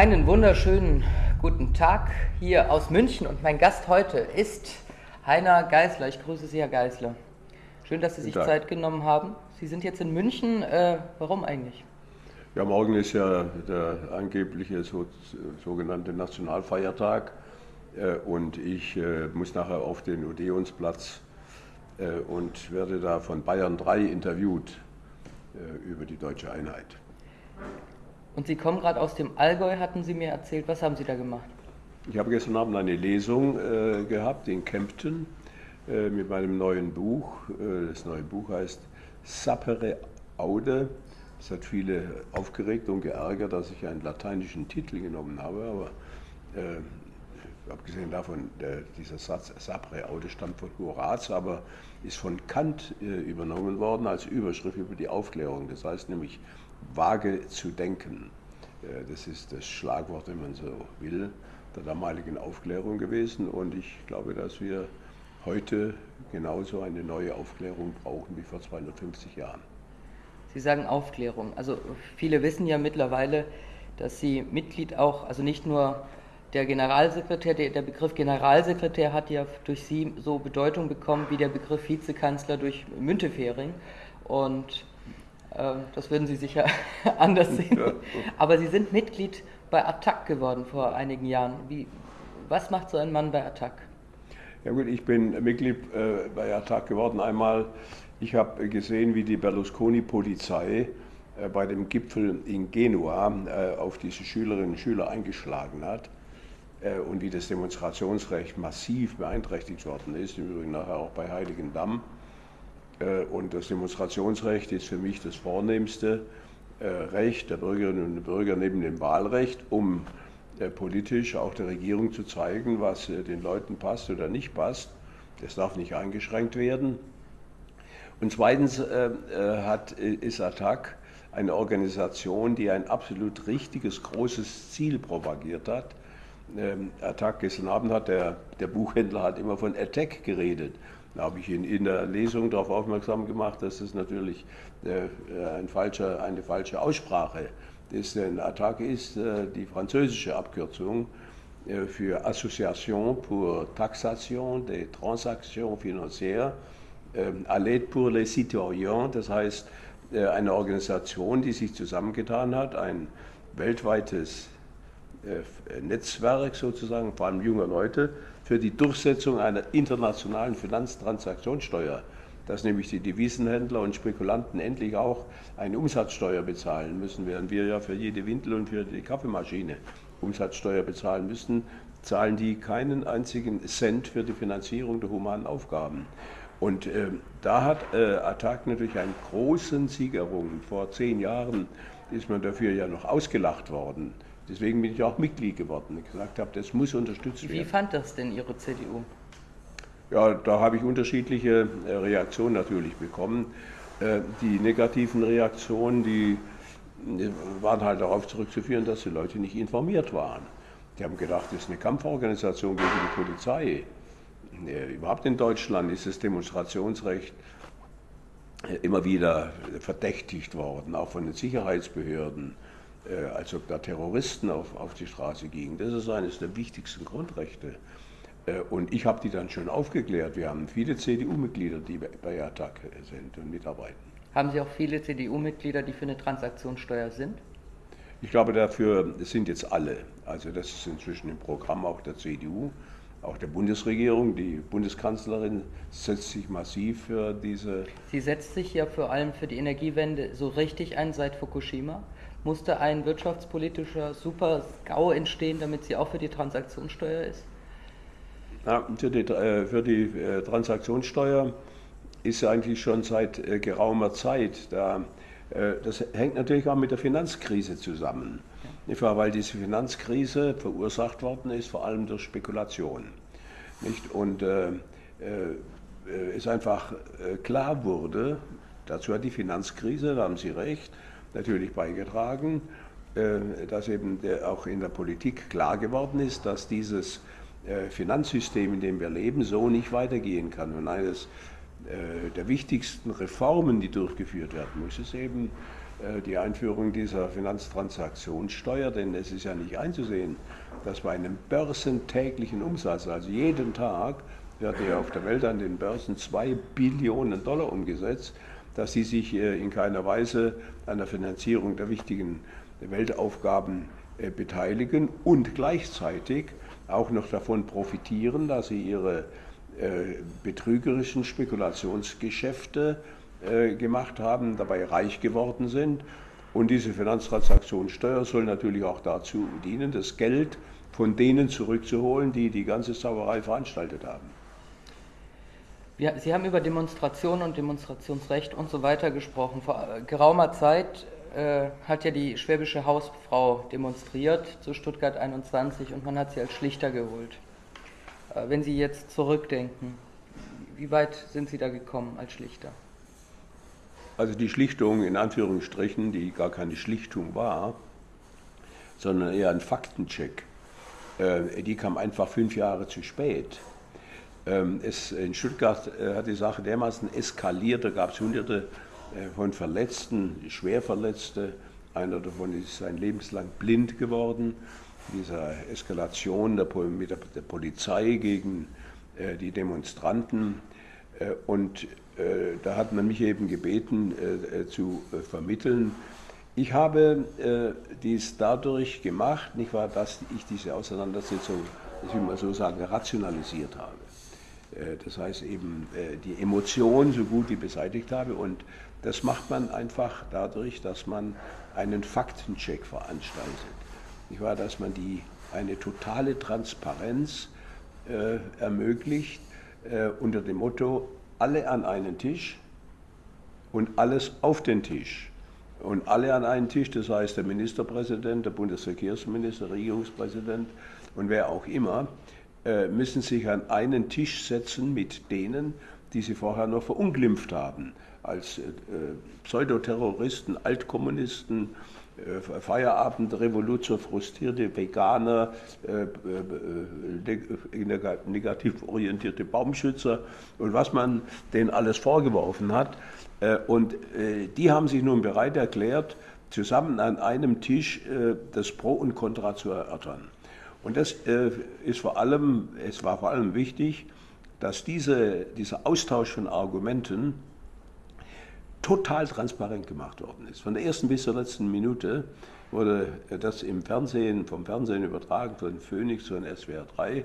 Einen wunderschönen guten Tag hier aus München und mein Gast heute ist Heiner Geisler. Ich grüße Sie, Herr Geisler. Schön, dass Sie sich Zeit genommen haben. Sie sind jetzt in München. Äh, warum eigentlich? Ja, morgen ist ja der angebliche so, sogenannte Nationalfeiertag äh, und ich äh, muss nachher auf den Odeonsplatz äh, und werde da von Bayern 3 interviewt äh, über die deutsche Einheit. Und Sie kommen gerade aus dem Allgäu, hatten Sie mir erzählt. Was haben Sie da gemacht? Ich habe gestern Abend eine Lesung äh, gehabt in Kempten äh, mit meinem neuen Buch. Äh, das neue Buch heißt Sapere Aude. Es hat viele aufgeregt und geärgert, dass ich einen lateinischen Titel genommen habe, aber äh, abgesehen davon, der, dieser Satz Sapere Aude stammt von Horaz, aber ist von Kant äh, übernommen worden als Überschrift über die Aufklärung. Das heißt nämlich vage zu denken. Äh, das ist das Schlagwort, wenn man so will, der damaligen Aufklärung gewesen. Und ich glaube, dass wir heute genauso eine neue Aufklärung brauchen wie vor 250 Jahren. Sie sagen Aufklärung. Also viele wissen ja mittlerweile, dass Sie Mitglied auch, also nicht nur der Generalsekretär, der, Begriff Generalsekretär hat ja durch Sie so Bedeutung bekommen wie der Begriff Vizekanzler durch Müntefering. Und das würden Sie sicher anders sehen. Aber Sie sind Mitglied bei Attac geworden vor einigen Jahren. Wie, was macht so ein Mann bei Attac? Ja gut, ich bin Mitglied äh, bei Attac geworden. Einmal, ich habe gesehen, wie die Berlusconi-Polizei äh, bei dem Gipfel in Genua äh, auf diese Schülerinnen und Schüler eingeschlagen hat und wie das Demonstrationsrecht massiv beeinträchtigt worden ist, im Übrigen nachher auch bei Heiligendamm. Äh, und das Demonstrationsrecht ist für mich das vornehmste äh, Recht der Bürgerinnen und Bürger neben dem Wahlrecht, um politisch auch der Regierung zu zeigen, was den Leuten passt oder nicht passt. Das darf nicht eingeschränkt werden. Und zweitens hat, ist ATTAC eine Organisation, die ein absolut richtiges, großes Ziel propagiert hat, ähm, Attack gestern Abend hat der, der Buchhändler hat immer von Attack geredet. Da habe ich ihn in der Lesung darauf aufmerksam gemacht, dass es natürlich äh, ein falscher, eine falsche Aussprache ist. Denn Attaque ist äh, die französische Abkürzung äh, für Association pour Taxation des Transactions Financières, äh, à l'aide pour les citoyens, das heißt äh, eine Organisation, die sich zusammengetan hat, ein weltweites äh, Netzwerk sozusagen, vor allem junger Leute, für die Durchsetzung einer internationalen Finanztransaktionssteuer, dass nämlich die Devisenhändler und Spekulanten endlich auch eine Umsatzsteuer bezahlen müssen, während wir ja für jede Windel und für die Kaffeemaschine Umsatzsteuer bezahlen müssen, zahlen die keinen einzigen Cent für die Finanzierung der humanen Aufgaben. Und äh, da hat äh, Attac natürlich einen großen Sieg errungen. Vor zehn Jahren ist man dafür ja noch ausgelacht worden. Deswegen bin ich auch Mitglied geworden und gesagt habe, das muss unterstützt werden. Wie fand das denn Ihre CDU? Ja, da habe ich unterschiedliche äh, Reaktionen natürlich bekommen. Äh, die negativen Reaktionen, die äh, waren halt darauf zurückzuführen, dass die Leute nicht informiert waren. Die haben gedacht, das ist eine Kampforganisation gegen die Polizei. Überhaupt in Deutschland ist das Demonstrationsrecht immer wieder verdächtigt worden, auch von den Sicherheitsbehörden. Äh, als ob da Terroristen auf, auf die Straße gingen. Das ist eines der wichtigsten Grundrechte. Äh, und ich habe die dann schon aufgeklärt. Wir haben viele CDU-Mitglieder, die bei Attac sind und mitarbeiten. Haben Sie auch viele CDU-Mitglieder, die für eine Transaktionssteuer sind? Ich glaube, dafür sind jetzt alle. Also das ist inzwischen im Programm auch der CDU, auch der Bundesregierung. Die Bundeskanzlerin setzt sich massiv für diese. Sie setzt sich ja vor allem für die Energiewende so richtig ein seit Fukushima musste ein wirtschaftspolitischer Super-GAU entstehen, damit sie auch für die Transaktionssteuer ist? Ja, für die, äh, für die äh, Transaktionssteuer ist eigentlich schon seit äh, geraumer Zeit. Da, das hängt natürlich auch mit der Finanzkrise zusammen. Ja. Weil diese Finanzkrise verursacht worden ist, vor allem durch Spekulation. Nicht? Und äh, es einfach klar wurde, dazu hat die Finanzkrise, da haben Sie recht, natürlich beigetragen, äh, dass eben auch in der Politik klar geworden ist, dass dieses äh, Finanzsystem, in dem wir leben, so nicht weitergehen kann. Und eines der wichtigsten Reformen, die durchgeführt werden muss, ist eben die Einführung dieser Finanztransaktionssteuer, denn es ist ja nicht einzusehen, dass bei einem börsentäglichen Umsatz, also jeden Tag, wird ja auf der Welt an den Börsen zwei Billionen Dollar umgesetzt, dass sie sich in keiner Weise an der Finanzierung der wichtigen Weltaufgaben beteiligen und gleichzeitig auch noch davon profitieren, dass sie ihre betrügerischen Spekulationsgeschäfte gemacht haben, dabei reich geworden sind. Und diese Finanztransaktionssteuer soll natürlich auch dazu dienen, das Geld von denen zurückzuholen, die die ganze Sauerei veranstaltet haben. Sie haben über Demonstrationen und Demonstrationsrecht und so weiter gesprochen. Vor geraumer Zeit äh, hat ja die schwäbische Hausfrau demonstriert zu Stuttgart 21 und man hat sie als Schlichter geholt. Äh, wenn Sie jetzt zurückdenken, wie weit sind Sie da gekommen als Schlichter? Also die Schlichtung in Anführungsstrichen, die gar keine Schlichtung war, sondern eher ein Faktencheck, äh, die kam einfach fünf Jahre zu spät. Ähm, es, in Stuttgart äh, hat die Sache dermaßen eskaliert, da gab es hunderte äh, von Verletzten, Schwerverletzte. Einer davon ist sein lebenslang blind geworden. Dieser Eskalation der, mit der Polizei gegen äh, die Demonstranten. Und da hat man mich eben gebeten zu vermitteln. Ich habe dies dadurch gemacht, nicht wahr, dass ich diese Auseinandersetzung, ich will mal so sagen, rationalisiert habe. Äh, das heißt eben äh, die Emotion so gut wie beseitigt habe. Und das macht man einfach dadurch, dass man einen Faktencheck veranstaltet. Nicht wahr? Dass man die, eine totale Transparenz äh, ermöglicht äh, unter dem Motto, alle an einen Tisch und alles auf den Tisch. Und alle an einen Tisch, das heißt der Ministerpräsident, der Bundesverkehrsminister, Regierungspräsident und wer auch immer, müssen sich an einen Tisch setzen mit denen, die sie vorher noch verunglimpft haben, als äh, Pseudoterroristen, Altkommunisten, äh, Feierabendrevolution, frustrierte Veganer, äh, äh, negativ orientierte Baumschützer und was man denen alles vorgeworfen hat. Äh, und die haben sich nun bereit erklärt, zusammen an einem Tisch das Pro und Contra zu erörtern. Und das äh, ist vor allem, es war vor allem wichtig, dass diese, dieser Austausch von Argumenten total transparent gemacht worden ist. Von der ersten bis zur letzten Minute wurde das im Fernsehen, vom Fernsehen übertragen, von Phoenix, von SWR 3,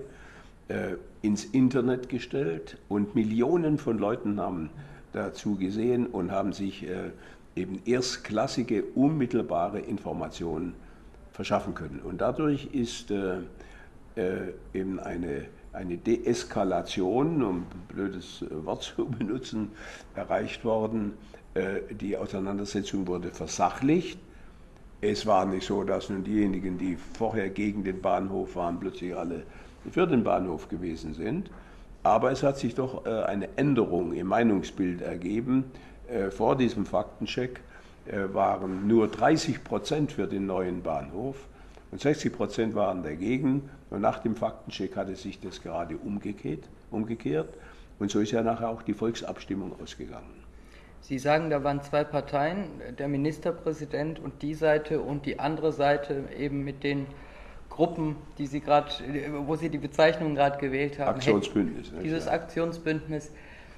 äh, ins Internet gestellt und Millionen von Leuten haben dazu gesehen und haben sich äh, eben erstklassige, unmittelbare Informationen verschaffen können. Und dadurch ist äh, äh, eben eine, eine Deeskalation, um ein blödes Wort zu benutzen, erreicht worden. Äh, die Auseinandersetzung wurde versachlicht. Es war nicht so, dass nun diejenigen, die vorher gegen den Bahnhof waren, plötzlich alle für den Bahnhof gewesen sind. Aber es hat sich doch äh, eine Änderung im Meinungsbild ergeben äh, vor diesem Faktencheck äh, waren nur 30 Prozent für den neuen Bahnhof und 60 Prozent waren dagegen. Und nach dem Faktencheck hatte sich das gerade umgekehrt, umgekehrt. Und so ist ja nachher auch die Volksabstimmung ausgegangen. Sie sagen, da waren zwei Parteien, der Ministerpräsident und die Seite und die andere Seite eben mit den Gruppen, die Sie gerade, wo Sie die Bezeichnung gerade gewählt haben. Aktionsbündnis. Dieses Aktionsbündnis.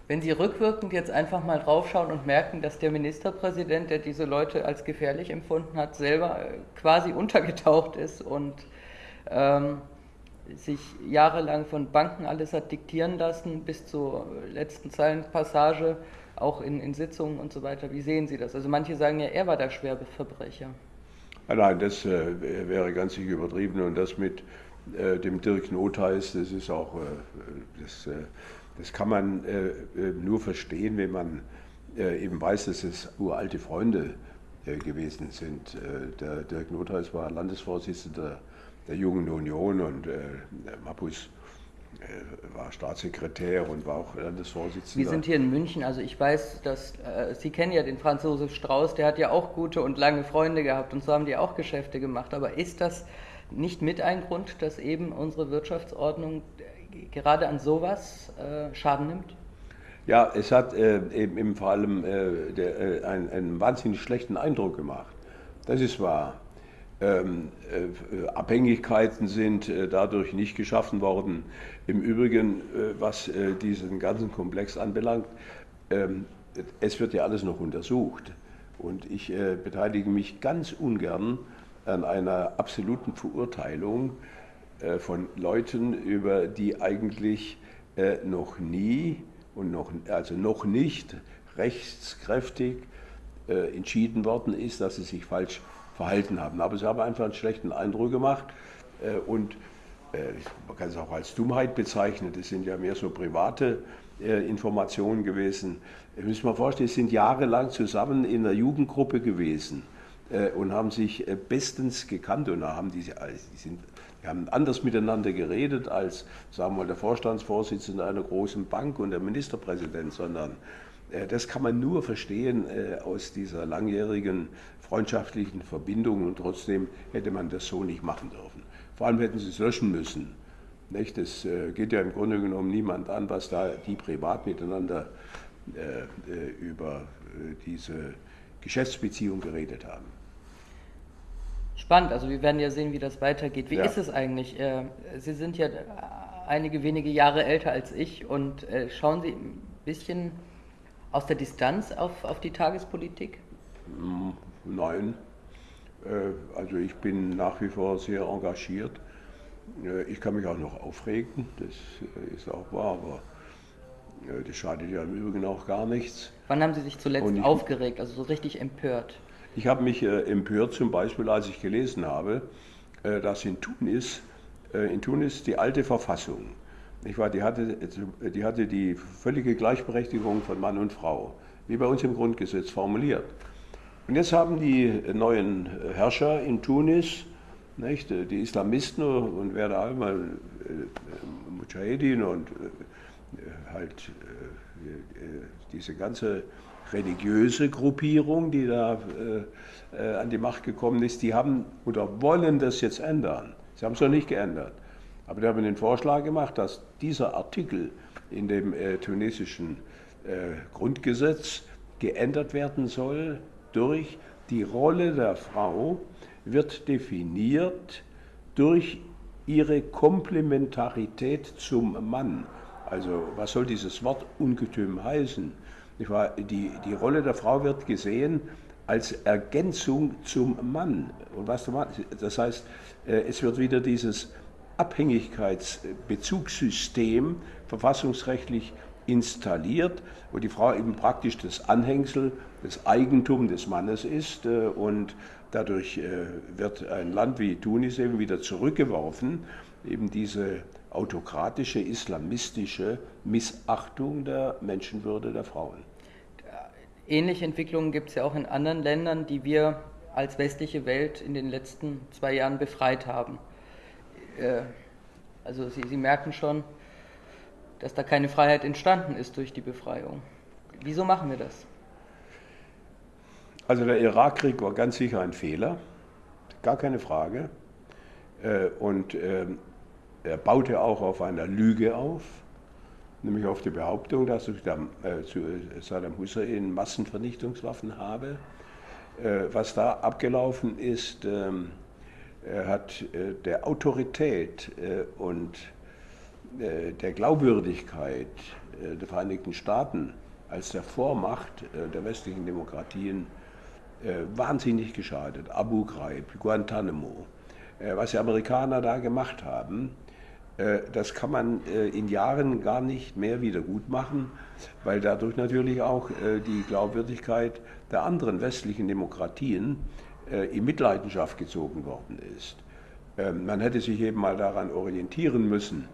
Wenn Sie rückwirkend jetzt einfach mal draufschauen und merken, dass der Ministerpräsident, der diese Leute als gefährlich empfunden hat, selber äh, quasi untergetaucht ist und ähm, sich jahrelang von Banken alles hat diktieren lassen, bis zur letzten Zeilenpassage, auch in, in Sitzungen und so weiter. Wie sehen Sie das? Also manche sagen ja, er war der Schwerverbrecher. Nein, das äh, wäre ganz sicher übertrieben und das mit äh, dem Dirk Notheis, das ist auch, äh, das, äh, das kann man äh, äh, nur verstehen, wenn man äh, eben weiß, dass es uralte Freunde gewesen sind. der Dirk Notheis war Landesvorsitzender der Jungen Union und Mapus war Staatssekretär und war auch Landesvorsitzender. Wir sind hier in München, also ich weiß, dass äh, Sie kennen ja den Franz Josef Strauß, der hat ja auch gute und lange Freunde gehabt und so haben die auch Geschäfte gemacht. Aber ist das nicht mit ein Grund, dass eben unsere Wirtschaftsordnung gerade an sowas äh, Schaden nimmt? Ja, es hat äh, eben, eben, vor allem äh, der, äh, einen, einen, wahnsinnig schlechten Eindruck gemacht. Das ist wahr. Ähm, äh, Abhängigkeiten sind äh, dadurch nicht geschaffen worden. Im Übrigen, äh, was diesen ganzen Komplex anbelangt, ähm, es wird ja alles noch untersucht. Und ich beteilige mich ganz ungern an einer absoluten Verurteilung von Leuten, über die eigentlich noch nie und noch, also noch nicht rechtskräftig äh, entschieden worden ist, dass sie sich falsch verhalten haben. Aber sie haben einfach einen schlechten Eindruck gemacht äh, und äh, man kann es auch als Dummheit bezeichnen. Das sind ja mehr so private äh, Informationen gewesen. Ich muss mir vorstellen, sie sind jahrelang zusammen in einer Jugendgruppe gewesen äh, und haben sich äh, bestens gekannt und haben diese, die sind wir haben anders miteinander geredet als, sagen wir mal, der Vorstandsvorsitzende einer großen Bank und der Ministerpräsident, sondern äh, das kann man nur verstehen äh, aus dieser langjährigen freundschaftlichen Verbindung und trotzdem hätte man das so nicht machen dürfen. Vor allem hätten sie es löschen müssen. Nicht? Das äh, geht ja im Grunde genommen niemand an, was da die privat miteinander über diese Geschäftsbeziehung geredet haben. Spannend, also wir werden ja sehen, wie das weitergeht. Wie ja. ist es eigentlich? Äh, Sie sind ja einige wenige Jahre älter als ich und äh, schauen Sie ein bisschen aus der Distanz auf, auf die Tagespolitik? Hm, nein. Äh, also ich bin nach wie vor sehr engagiert. Ich kann mich auch noch aufregen, das ist auch wahr, aber das schadet ja im Übrigen auch gar nichts. Wann haben Sie sich zuletzt aufgeregt, also so richtig empört? Ich habe mich äh, empört zum Beispiel, als ich gelesen habe, äh, dass in Tunis, äh, in Tunis die alte Verfassung, nicht wahr, die, hatte, die hatte die völlige Gleichberechtigung von Mann und Frau, wie bei uns im Grundgesetz formuliert. Und jetzt haben die neuen Herrscher in Tunis, nicht, die Islamisten und wer da einmal äh, Mujahedin und halt diese ganze religiöse Gruppierung, die da äh, äh, an die Macht gekommen ist, die haben oder wollen das jetzt ändern. Sie haben es noch nicht geändert. Aber die haben den Vorschlag gemacht, dass dieser Artikel in dem äh, tunesischen äh, Grundgesetz geändert werden soll durch die Rolle der Frau wird definiert durch ihre Komplementarität zum Mann. Also was soll dieses Wort Ungetüm heißen? Die, die Rolle der Frau wird gesehen als Ergänzung zum Mann. Und was das heißt, äh, es wird wieder dieses Abhängigkeitsbezugssystem verfassungsrechtlich installiert, wo die Frau eben praktisch das Anhängsel, das Eigentum des Mannes ist äh, und dadurch äh, wird ein Land wie Tunis eben wieder zurückgeworfen, eben diese autokratische, islamistische Missachtung der Menschenwürde der Frauen. Ähnliche Entwicklungen gibt es ja auch in anderen Ländern, die wir als westliche Welt in den letzten zwei Jahren befreit haben. Äh, also Sie, Sie merken schon, dass da keine Freiheit entstanden ist durch die Befreiung. Wieso machen wir das? Also der Irakkrieg war ganz sicher ein Fehler, gar keine Frage. Äh, und ähm, er baute auch auf einer Lüge auf, nämlich auf die Behauptung, dass ich äh, zu Saddam Hussein Massenvernichtungswaffen habe. Äh, was da abgelaufen ist, ähm, hat äh, der Autorität äh, und äh, der Glaubwürdigkeit äh, der Vereinigten Staaten als der Vormacht der westlichen Demokratien wahnsinnig geschadet. Abu Ghraib, Guantanamo. Was die Amerikaner da gemacht haben, äh, das kann man äh, in Jahren gar nicht mehr wieder gut machen, weil dadurch natürlich auch äh, die Glaubwürdigkeit der anderen westlichen Demokratien in Mitleidenschaft gezogen worden ist. Ähm, man hätte sich eben mal daran orientieren müssen,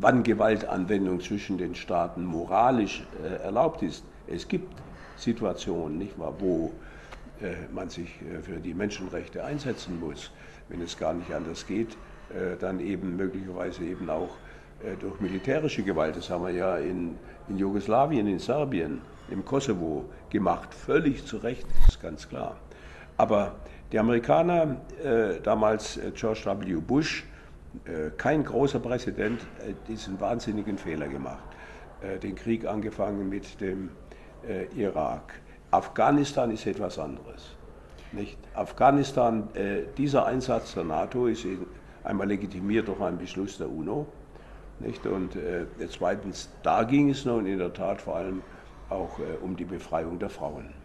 wann Gewaltanwendung zwischen den Staaten moralisch erlaubt ist. Es gibt Situationen, nicht wahr, wo man sich für die Menschenrechte einsetzen muss, wenn es gar nicht anders geht. Äh, dann eben möglicherweise eben auch äh, durch militärische Gewalt. Das haben wir ja in, in Jugoslawien, in Serbien, im Kosovo gemacht. Völlig zu Recht, das ist ganz klar. Aber die Amerikaner, äh, damals George W. Bush, kein großer Präsident, diesen wahnsinnigen Fehler gemacht. den Krieg angefangen mit dem Irak. Afghanistan ist etwas anderes. Nicht? Afghanistan, dieser Einsatz der NATO ist einmal legitimiert durch einen Beschluss der UNO. Nicht? Und äh, zweitens, da ging es nun in der Tat vor allem auch äh, um die Befreiung der Frauen.